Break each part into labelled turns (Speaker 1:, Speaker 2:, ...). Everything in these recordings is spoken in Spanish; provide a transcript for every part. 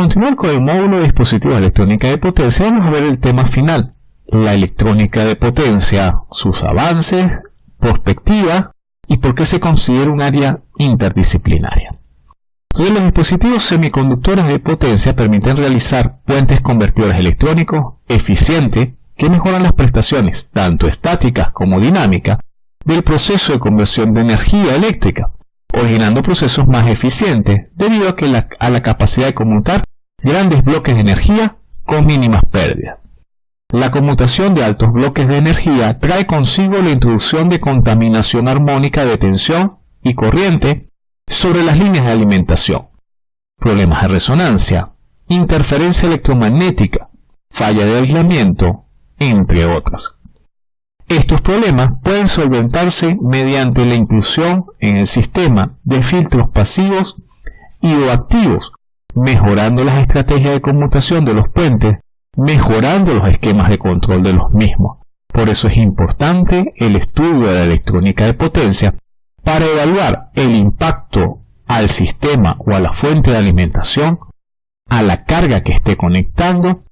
Speaker 1: continuar con el módulo de dispositivos electrónica de potencia, vamos a ver el tema final, la electrónica de potencia, sus avances, perspectiva y por qué se considera un área interdisciplinaria. Los dispositivos semiconductores de potencia permiten realizar puentes convertidores electrónicos eficientes que mejoran las prestaciones, tanto estáticas como dinámicas, del proceso de conversión de energía eléctrica, originando procesos más eficientes debido a, que a la capacidad de conmutar grandes bloques de energía con mínimas pérdidas. La conmutación de altos bloques de energía trae consigo la introducción de contaminación armónica de tensión y corriente sobre las líneas de alimentación, problemas de resonancia, interferencia electromagnética, falla de aislamiento, entre otras. Estos problemas pueden solventarse mediante la inclusión en el sistema de filtros pasivos y o activos, mejorando las estrategias de conmutación de los puentes mejorando los esquemas de control de los mismos. Por eso es importante el estudio de la electrónica de potencia para evaluar el impacto al sistema o a la fuente de alimentación, a la carga que esté conectando,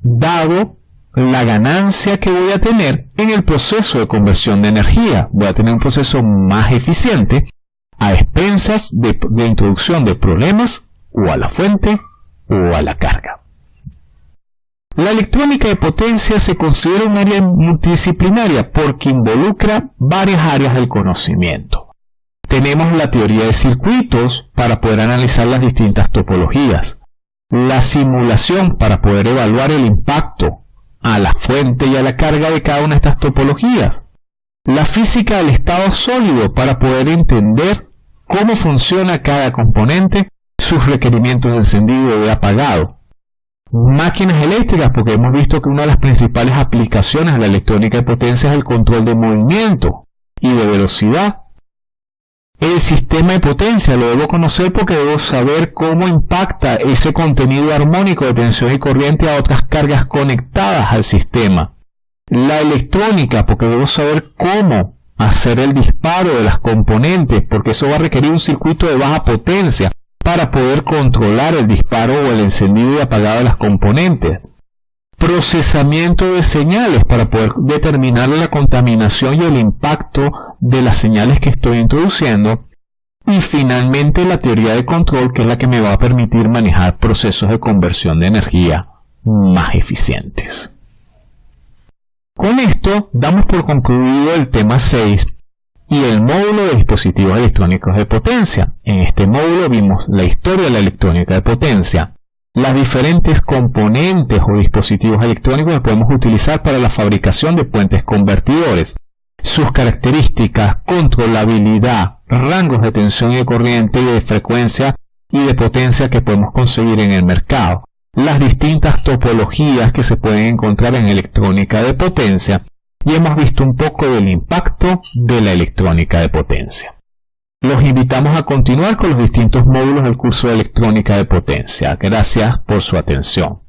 Speaker 1: dado la ganancia que voy a tener en el proceso de conversión de energía. Voy a tener un proceso más eficiente a expensas de, de introducción de problemas o a la fuente o a la carga. La electrónica de potencia se considera un área multidisciplinaria porque involucra varias áreas del conocimiento. Tenemos la teoría de circuitos para poder analizar las distintas topologías, la simulación para poder evaluar el impacto a la fuente y a la carga de cada una de estas topologías, la física del estado sólido para poder entender cómo funciona cada componente, sus requerimientos de encendido y de apagado, máquinas eléctricas, porque hemos visto que una de las principales aplicaciones de la electrónica de potencia es el control de movimiento y de velocidad. El sistema de potencia lo debo conocer porque debo saber cómo impacta ese contenido armónico de tensión y corriente a otras cargas conectadas al sistema. La electrónica, porque debo saber cómo hacer el disparo de las componentes, porque eso va a requerir un circuito de baja potencia para poder controlar el disparo o el encendido y apagado de las componentes. Procesamiento de señales para poder determinar la contaminación y el impacto de las señales que estoy introduciendo. Y finalmente la teoría de control que es la que me va a permitir manejar procesos de conversión de energía más eficientes. Con esto damos por concluido el tema 6 y el módulo de dispositivos electrónicos de potencia. En este módulo vimos la historia de la electrónica de potencia, las diferentes componentes o dispositivos electrónicos que podemos utilizar para la fabricación de puentes convertidores, sus características, controlabilidad, rangos de tensión y de corriente y de frecuencia y de potencia que podemos conseguir en el mercado, las distintas topologías que se pueden encontrar en electrónica de potencia y hemos visto un poco del de la electrónica de potencia. Los invitamos a continuar con los distintos módulos del curso de electrónica de potencia. Gracias por su atención.